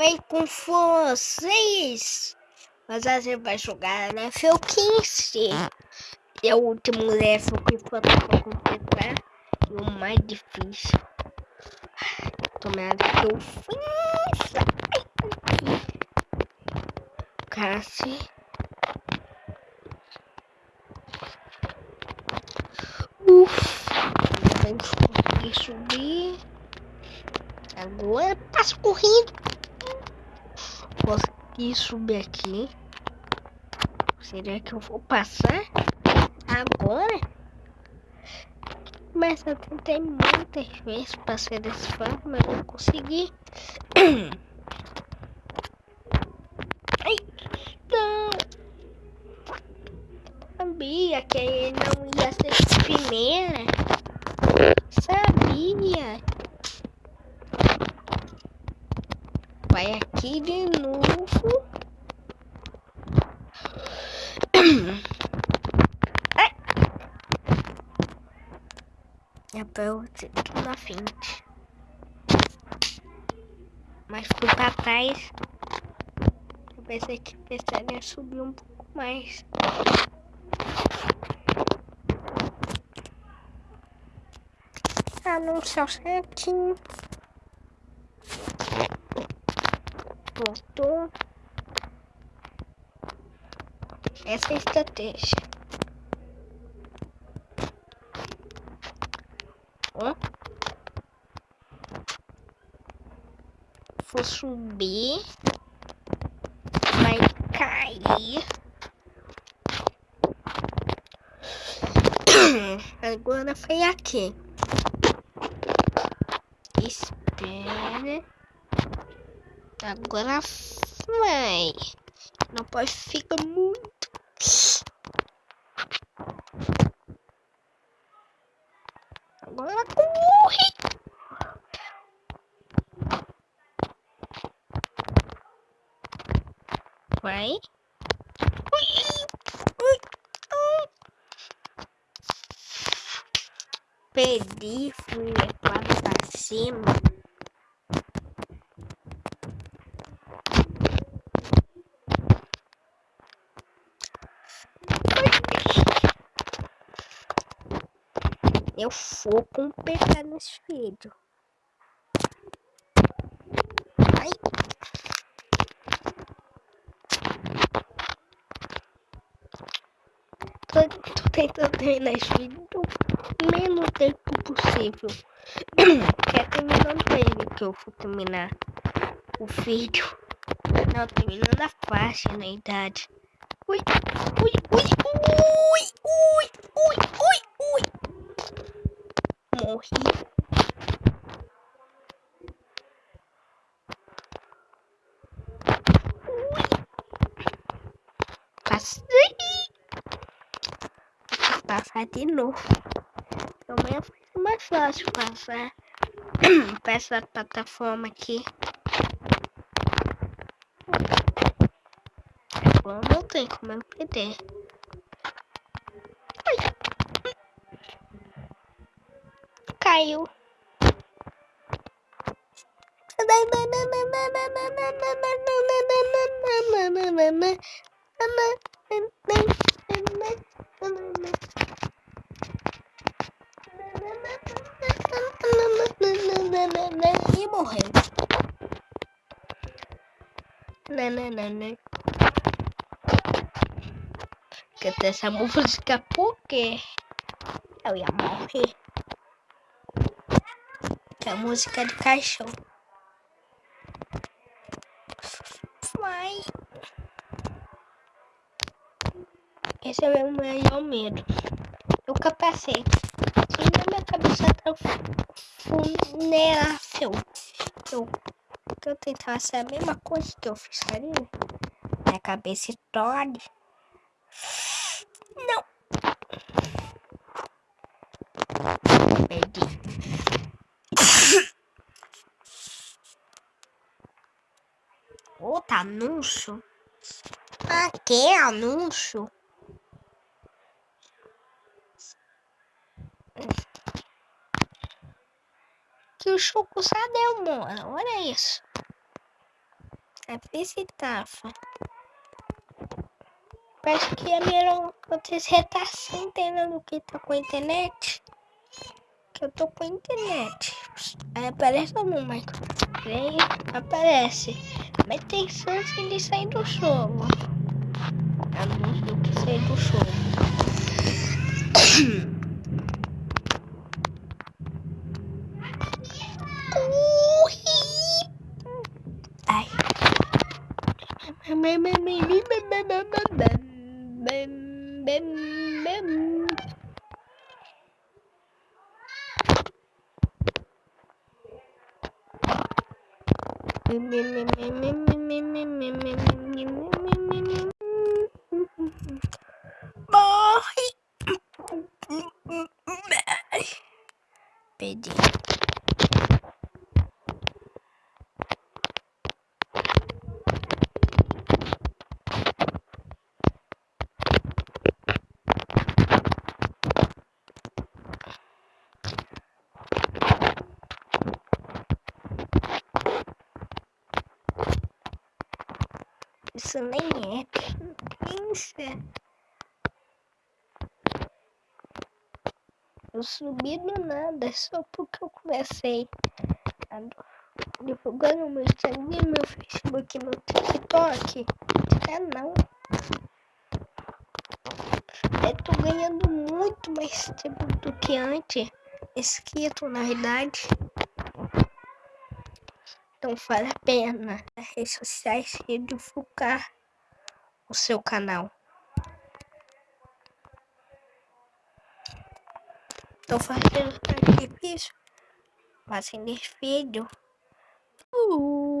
bem com vocês? Mas a gente vai jogar level 15. É o último level que falta completar. E o mais difícil. Tomara que eu fiz. Cassi. Ufa. Vamos subir. Agora passo correndo. Consegui subir aqui. Será que eu vou passar? Agora? Mas eu tentei muitas vezes passar dessa forma, mas não consegui. Ai, não! Sabia que ele não ia ser primeira. Sabia. Vai aqui de novo. Eu tudo na frente. Mas fui pra trás. Eu pensei que precisaria subir um pouco mais. Ah, não céu certinho. Voltou. Essa é a estratégia. Vou subir. Vai cair. Agora foi aqui. Espera. Agora vai. Não pode ficar muito. Agora corre! Vai. Perdi, fui levado pra cima. Eu vou completar nesse vídeo. Ai. Tô, tentando terminar esse vídeo no menos tempo possível. Quer terminar o tempo que eu vou terminar o vídeo. Não, terminando a faixa na idade. Ui, ui, ui, ui, ui, ui, ui morri. Passei. Passar de novo. Amanhã foi mais fácil passar para essa plataforma aqui. Agora não tem como eu perder. caiu. E morreu. Nananana. Canta essa música porque eu ia morrer a música de caixão. Vai. Esse é o meu maior medo. O capacete. Se minha cabeça tá vulnerável. Eu, eu tentar fazer a mesma coisa que eu fiz ali. Minha cabeça estoure. Não. Perdi. Outro anúncio? Ah, que anúncio? Que o Choco deu, mano. Olha isso. A visitafa. Parece que a melhor você tá sem entendendo o que tá com a internet. Que eu tô com a internet. Aí aparece o Michael. Vem, aparece. Mas tem chance de sair do jogo. Anúncio que sair do jogo. Ai. Morre! Perdi. Isso nem é pensa. Eu subi do nada só porque eu comecei a divulgar meu Instagram, meu Facebook, meu TikTok. Canal. Eu tô ganhando muito mais tempo do que antes. Esquito, na verdade. Então vale a pena as redes sociais e divulgar o seu canal. Estou fazendo sacrifício, fazendo vídeo. Uh.